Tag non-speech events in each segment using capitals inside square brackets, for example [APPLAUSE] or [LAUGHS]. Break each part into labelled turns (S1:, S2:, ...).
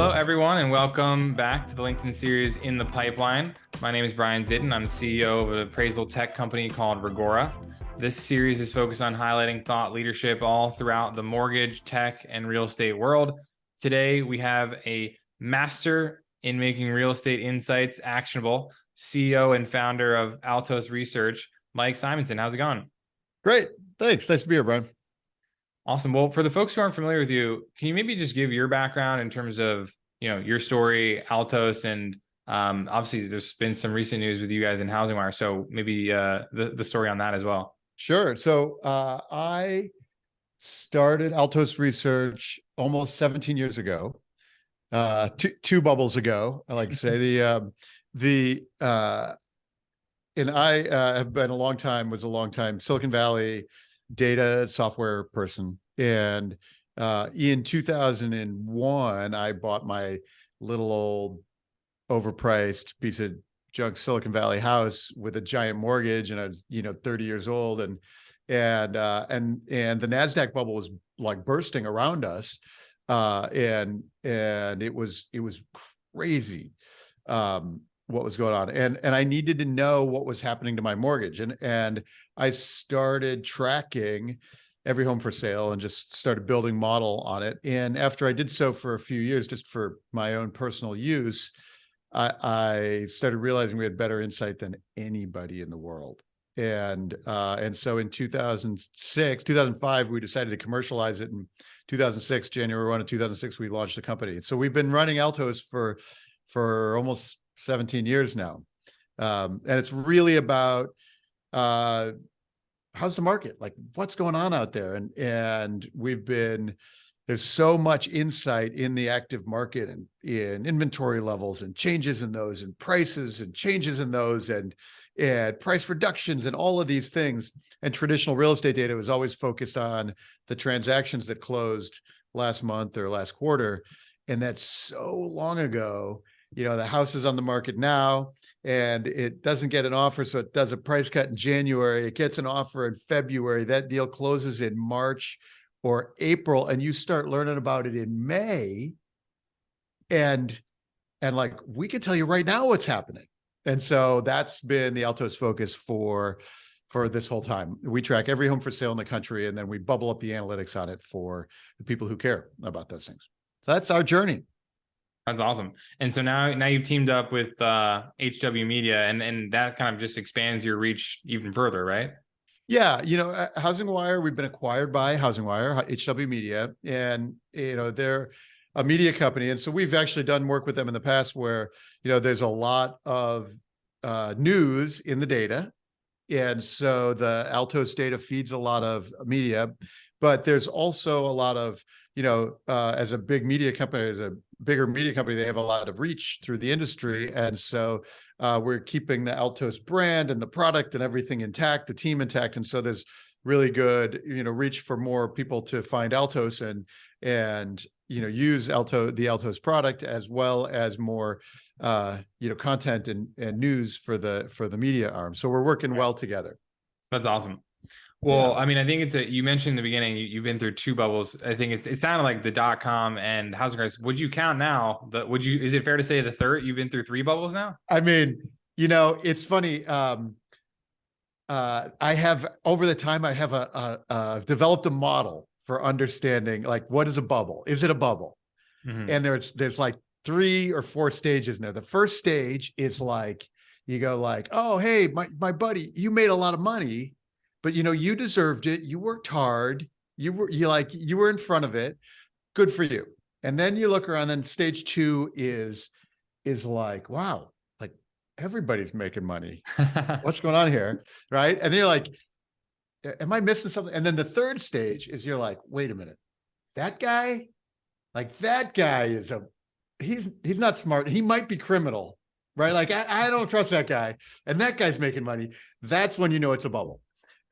S1: Hello, everyone, and welcome back to the LinkedIn series In the Pipeline. My name is Brian Zitin. I'm CEO of an appraisal tech company called Reggora. This series is focused on highlighting thought leadership all throughout the mortgage, tech, and real estate world. Today, we have a master in making real estate insights actionable, CEO and founder of Altos Research, Mike Simonsen. How's it going?
S2: Great. Thanks. Nice to be here, Brian.
S1: Awesome. Well, for the folks who aren't familiar with you, can you maybe just give your background in terms of, you know, your story, Altos, and um, obviously there's been some recent news with you guys in HousingWire. So maybe uh, the, the story on that as well.
S2: Sure. So uh, I started Altos Research almost 17 years ago, uh, two, two bubbles ago, I like to say. [LAUGHS] the, um, the, uh, and I uh, have been a long time, was a long time Silicon Valley data software person. And uh, in 2001, I bought my little old overpriced piece of junk Silicon Valley house with a giant mortgage and I was, you know, 30 years old and, and, uh, and, and the NASDAQ bubble was like bursting around us. Uh, and, and it was, it was crazy. Um, what was going on and and I needed to know what was happening to my mortgage and and I started tracking every home for sale and just started building model on it. And after I did so for a few years just for my own personal use I, I started realizing we had better insight than anybody in the world. And uh, and so in 2006 2005 we decided to commercialize it. In 2006 January 1 of 2006 we launched the company. So we've been running Altos for for almost 17 years now. Um, and it's really about uh, how's the market? Like what's going on out there? And, and we've been, there's so much insight in the active market and in inventory levels and changes in those and prices and changes in those and, and price reductions and all of these things. And traditional real estate data was always focused on the transactions that closed last month or last quarter. And that's so long ago you know, the house is on the market now and it doesn't get an offer. So it does a price cut in January. It gets an offer in February. That deal closes in March or April and you start learning about it in May. And, and like, we can tell you right now what's happening. And so that's been the Altos focus for, for this whole time. We track every home for sale in the country and then we bubble up the analytics on it for the people who care about those things. So that's our journey.
S1: That's awesome. And so now, now you've teamed up with uh, HW Media, and and that kind of just expands your reach even further, right?
S2: Yeah, you know, Housing Wire, we've been acquired by Housing Wire, HW Media, and you know they're a media company, and so we've actually done work with them in the past where you know there's a lot of uh, news in the data, and so the Altos data feeds a lot of media, but there's also a lot of you know, uh, as a big media company, as a bigger media company, they have a lot of reach through the industry. And so uh, we're keeping the Altos brand and the product and everything intact, the team intact. And so there's really good, you know, reach for more people to find Altos and, and, you know, use Alto, the Altos product as well as more, uh, you know, content and, and news for the, for the media arm. So we're working well together.
S1: That's awesome. Well, yeah. I mean, I think it's a, you mentioned in the beginning, you, have been through two bubbles. I think it's, it sounded like the dot com and housing crisis. Would you count now the, would you, is it fair to say the third, you've been through three bubbles now?
S2: I mean, you know, it's funny. Um, uh, I have over the time, I have a, a, a developed a model for understanding like, what is a bubble? Is it a bubble? Mm -hmm. And there's, there's like three or four stages there. The first stage is like, you go like, oh, hey, my, my buddy, you made a lot of money but you know, you deserved it. You worked hard. You were you like you were in front of it. Good for you. And then you look around. Then stage two is is like, wow, like everybody's making money. [LAUGHS] What's going on here, right? And then you're like, am I missing something? And then the third stage is you're like, wait a minute, that guy, like that guy is a he's he's not smart. He might be criminal, right? Like I, I don't trust that guy, and that guy's making money. That's when you know it's a bubble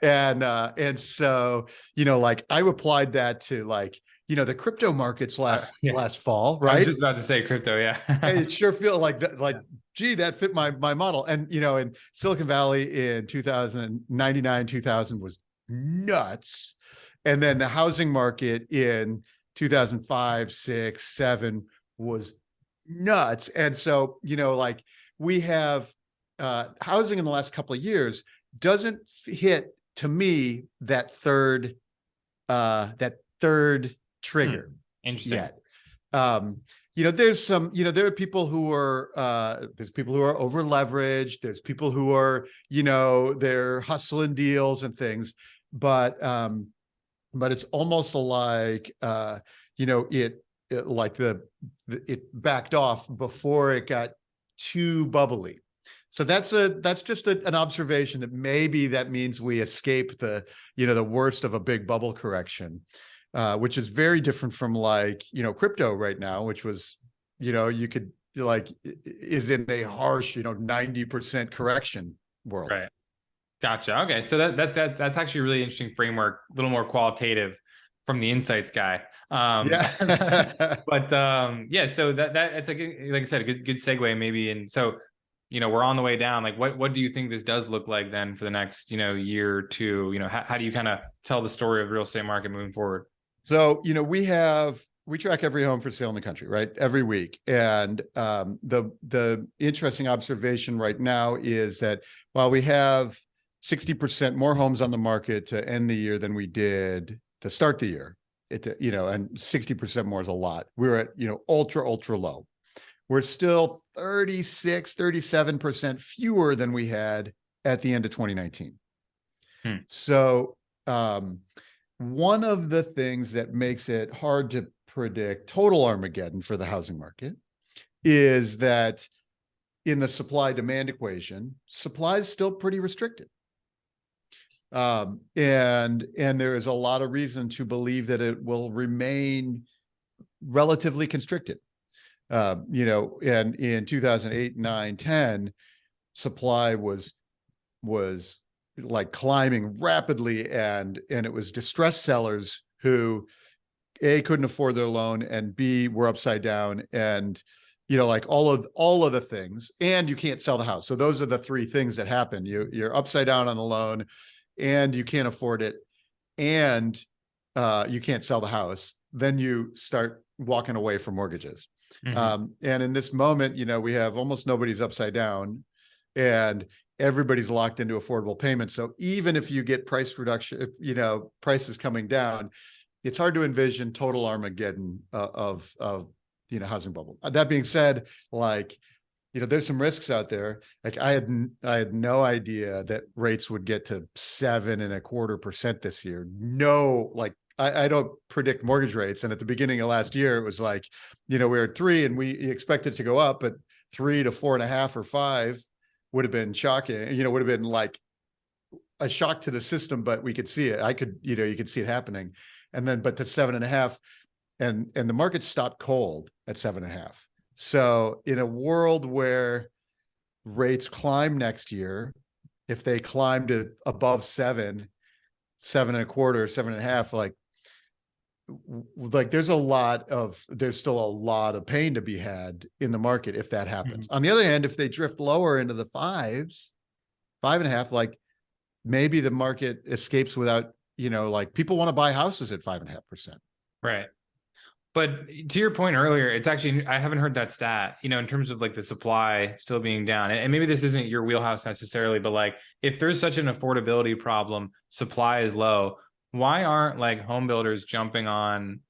S2: and uh and so you know like i applied that to like you know the crypto markets uh, last yeah. last fall right i
S1: was just about to say crypto yeah.
S2: It [LAUGHS] sure feel like that like gee that fit my my model. And you know in silicon valley in 2099 2000 was nuts. And then the housing market in 2005 6 7 was nuts. And so, you know, like we have uh, housing in the last couple of years doesn't hit to me that third uh, that third trigger
S1: Interesting.
S2: yet. Um, you know, there's some, you know, there are people who are, uh, there's people who are over leveraged. There's people who are, you know, they're hustling deals and things, but, um, but it's almost like, uh, you know, it, it like the, the, it backed off before it got too bubbly. So that's a, that's just a, an observation that maybe that means we escape the, you know, the worst of a big bubble correction uh, which is very different from like, you know, crypto right now, which was, you know, you could like is in a harsh, you know, 90% correction world.
S1: Right. Gotcha. Okay. So that, that, that, that's actually a really interesting framework, a little more qualitative from the insights guy. Um,
S2: yeah. [LAUGHS] [LAUGHS]
S1: but um, yeah, so that, that, it's like, like I said, a good, good segue maybe. And so, you know, we're on the way down. Like, what, what do you think this does look like then for the next, you know, year or two? You know, how, how do you kind of tell the story of real estate market moving forward?
S2: So, you know, we have, we track every home for sale in the country, right? Every week. And um, the, the interesting observation right now is that while we have 60% more homes on the market to end the year than we did to start the year, it, you know, and 60% more is a lot. We're at, you know, ultra, ultra low. We're still 36, 37% fewer than we had at the end of 2019. Hmm. So, um, one of the things that makes it hard to predict total Armageddon for the housing market is that in the supply demand equation, supply is still pretty restricted. Um, and, and there is a lot of reason to believe that it will remain relatively constricted. Uh, you know, and in 2008, 9, 10, supply was, was like climbing rapidly and and it was distressed sellers who a couldn't afford their loan and b were upside down and you know like all of all of the things and you can't sell the house. So those are the three things that happen. You you're upside down on the loan and you can't afford it and uh, you can't sell the house. Then you start walking away from mortgages mm -hmm. um, and in this moment you know we have almost nobody's upside down and everybody's locked into affordable payments. So even if you get price reduction, if, you know, prices coming down, it's hard to envision total Armageddon uh, of, of, you know, housing bubble. Uh, that being said, like, you know, there's some risks out there. Like I had, I had no idea that rates would get to seven and a quarter percent this year. No, like I, I, don't predict mortgage rates. And at the beginning of last year, it was like, you know, we were at three and we expected to go up, but three to four and a half or five would have been shocking, you know, would have been like a shock to the system, but we could see it. I could, you know, you could see it happening. And then, but to seven and a half and, and the market stopped cold at seven and a half. So in a world where rates climb next year, if they climb to above seven, seven and a quarter, seven and a half, like like there's a lot of there's still a lot of pain to be had in the market if that happens. Mm -hmm. On the other hand, if they drift lower into the fives, five and a half, like maybe the market escapes without, you know, like people want to buy houses at five and a half percent.
S1: Right. But to your point earlier, it's actually I haven't heard that stat, you know, in terms of like the supply still being down. And maybe this isn't your wheelhouse necessarily, but like if there's such an affordability problem, supply is low why aren't like home builders jumping on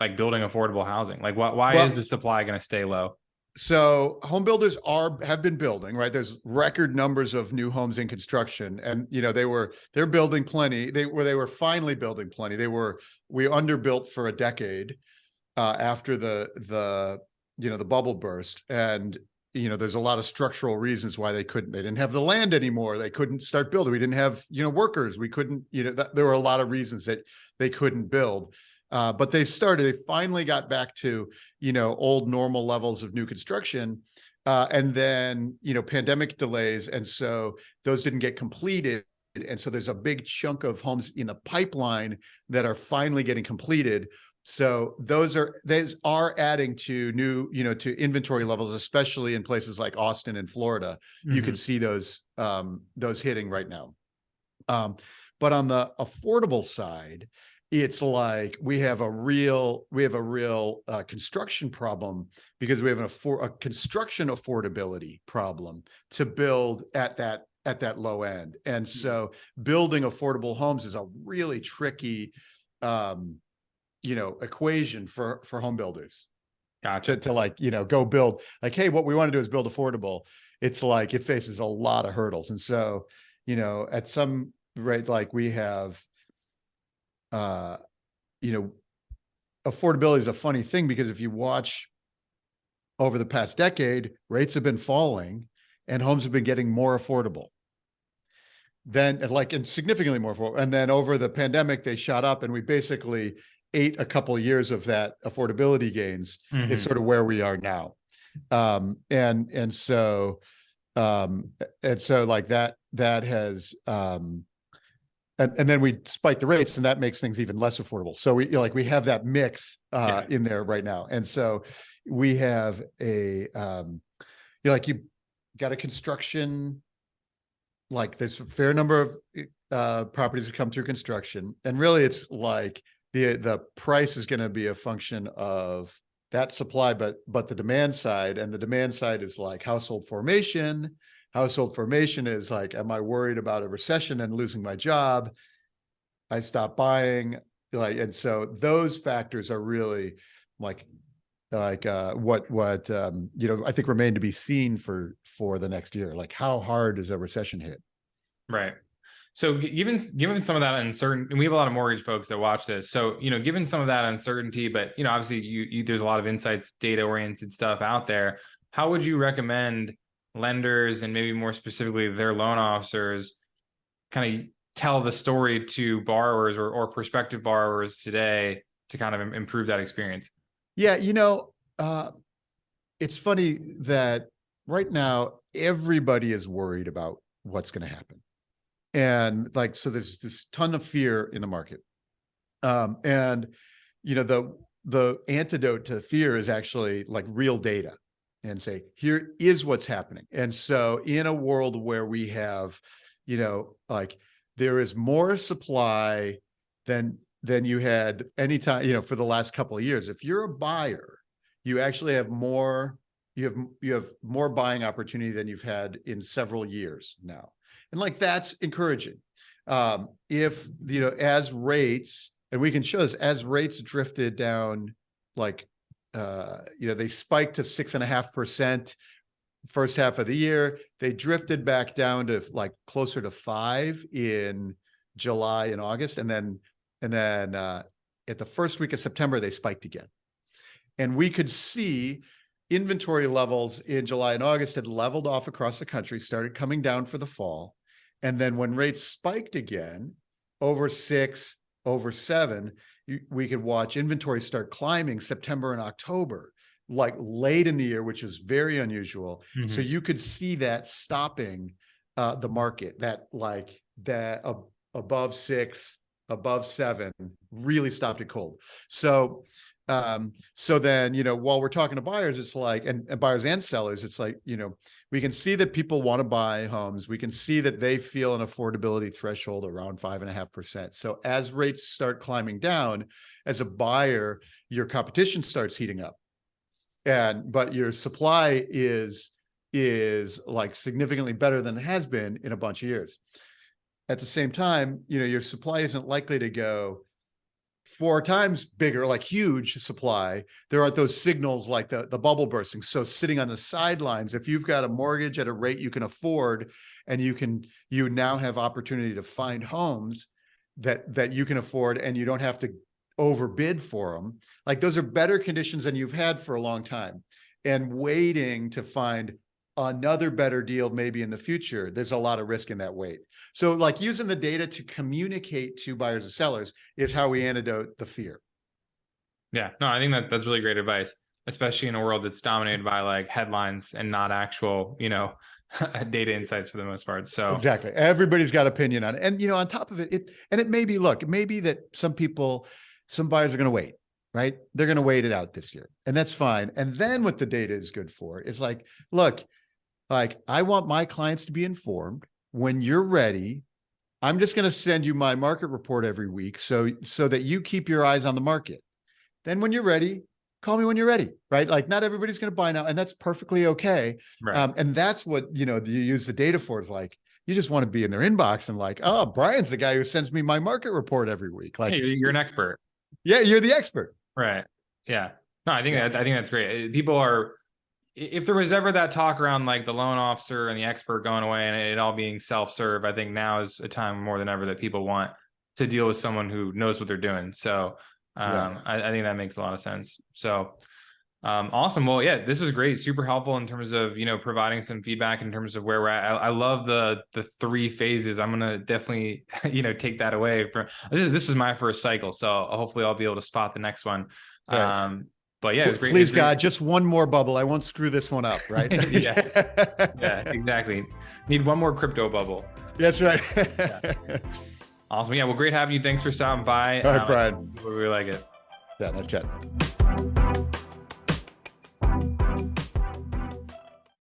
S1: like building affordable housing? Like why, why well, is the supply going to stay low?
S2: So home builders are have been building, right? There's record numbers of new homes in construction and you know they were they're building plenty. They were they were finally building plenty. They were we underbuilt for a decade uh after the the you know the bubble burst and you know, there's a lot of structural reasons why they couldn't, they didn't have the land anymore. They couldn't start building. We didn't have, you know, workers. We couldn't, you know, there were a lot of reasons that they couldn't build. Uh, but they started, they finally got back to, you know, old normal levels of new construction. Uh, and then, you know, pandemic delays. And so those didn't get completed. And so there's a big chunk of homes in the pipeline that are finally getting completed so those are those are adding to new, you know, to inventory levels, especially in places like Austin and Florida. Mm -hmm. You can mm-hmm. see those um, those hitting right now. Um, but on the affordable side, it's like we have a real we have a real uh, construction problem because we have an affor- a construction affordability problem to build at that at that low end and so building affordable homes is a really tricky um you know equation for for home builders.
S1: Gotcha.
S2: to, to like you know go build like hey what we want to do is build affordable. It's like it faces a lot of hurdles. And so you know at some rate like we have uh you know affordability is a funny thing because if you watch over the past decade rates have been falling and homes have been getting more affordable then like and significantly more affordable. And then over the pandemic they shot up and we basically ate a couple of years of that affordability gains
S1: Mhm.
S2: is sort of where we are now. Um, and, and so, um, and so like that, that has, um, and, and then we spike the rates and that makes things even less affordable. So we like, we have that mix, uh, in there right now. And so we have a, um, you like you got a construction, like there's a fair number of, uh, properties that come through construction and really it's like the, the price is going to be a function of that supply, but, but the demand side and the demand side is like household formation. Household formation is like, am I worried about a recession and losing my job? I stop buying like, and so those factors are really like, like, uh, what, what, um, you know, I think remain to be seen for, for the next year. Like how hard does a recession hit?
S1: Right. So given given some of that uncertainty, and we have a lot of mortgage folks that watch this. So you know, given some of that uncertainty, but you know, obviously, you, you there's a lot of insights, data oriented stuff out there. How would you recommend lenders and maybe more specifically their loan officers kind of tell the story to borrowers or, or prospective borrowers today to kind of improve that experience?
S2: Yeah, you know, uh, it's funny that right now everybody is worried about what's going to happen. And like, so there's this ton of fear in the market. Um, and, you know, the, the antidote to fear is actually like real data and say, here is what's happening. And so in a world where we have, you know, like there is more supply than, than you had anytime, you know, for the last couple of years. If you're a buyer, you actually have more, you have, you have more buying opportunity than you've had in several years now. And like, that's encouraging. Um, if, you know, as rates, and we can show this, as rates drifted down, like, uh, you know, they spiked to six and a half percent first half of the year. They drifted back down to like closer to five in July and August. And then, and then, uh, at the first week of September, they spiked again. And we could see inventory levels in July and August had leveled off across the country, started coming down for the fall. And then when rates spiked again over six, over seven, you, we could watch inventory start climbing September and October, like late in the year, which is very unusual. So
S1: Mhm.
S2: you could see that stopping uh, the market, that like that ab- above six, above seven, really stopped it cold. So um, so then, you know, while we're talking to buyers, it's like, and, and buyers and sellers, it's like, you know, we can see that people want to buy homes. We can see that they feel an affordability threshold around five and a half percent. So as rates start climbing down, as a buyer, your competition starts heating up. And, but your supply is, is like significantly better than it has been in a bunch of years. At the same time, you know, your supply isn't likely to go four times bigger, like huge supply, there aren't those signals like the, the bubble bursting. So sitting on the sidelines, if you've got a mortgage at a rate you can afford and you can, you now have opportunity to find homes that, that you can afford and you don't have to overbid for them. Like those are better conditions than you've had for a long time. And waiting to find another better deal maybe in the future, there's a lot of risk in that wait. So like using the data to communicate to buyers and sellers is how we antidote the fear.
S1: Yeah, no, I think that that's really great advice, especially in a world that's dominated by like headlines and not actual, you know, [LAUGHS] data insights for the most part. So
S2: Exactly. Everybody's got opinion on it. And you know, on top of it, it and it may be, look, it may be that some people, some buyers are going to wait, right? They're going to wait it out this year. And that's fine. And then what the data is good for is like, look, like I want my clients to be informed when you're ready. I'm just going to send you my market report every week. So, so that you keep your eyes on the market. Then when you're ready, call me when you're ready, right? Like not everybody's going to buy now and that's perfectly okay.
S1: Right.
S2: Um, and that's what, you know, you use the data for is like, you just want to be in their inbox and like, oh, Brian's the guy who sends me my market report every week. Like
S1: Hey, you're, an expert.
S2: yeah, you're the expert.
S1: Right. Yeah. No, I think
S2: Yeah.
S1: that I think that's great. People are if there was ever that talk around like the loan officer and the expert going away and it all being self-serve, I think now is a time more than ever that people want to deal with someone who knows what they're doing. So um
S2: Yeah.
S1: I, I think that makes a lot of sense. So um awesome. Well, yeah, this was great, super helpful in terms of you know providing some feedback in terms of where we're at. I, I love the the three phases. I'm gonna definitely [LAUGHS] you know take that away from this is this is my first cycle, so hopefully I'll be able to spot the next one.
S2: Right.
S1: Um, but yeah, it was great.
S2: Please
S1: it was great-
S2: God, just one more bubble. I won't screw this one up, right? [LAUGHS]
S1: Yeah. [LAUGHS] Yeah, exactly. Need one more crypto bubble.
S2: That's right. [LAUGHS]
S1: Awesome. Yeah, well, great having you. Thanks for stopping by.
S2: All right,
S1: Um,
S2: Brian.
S1: We really like it.
S2: Yeah, no chat.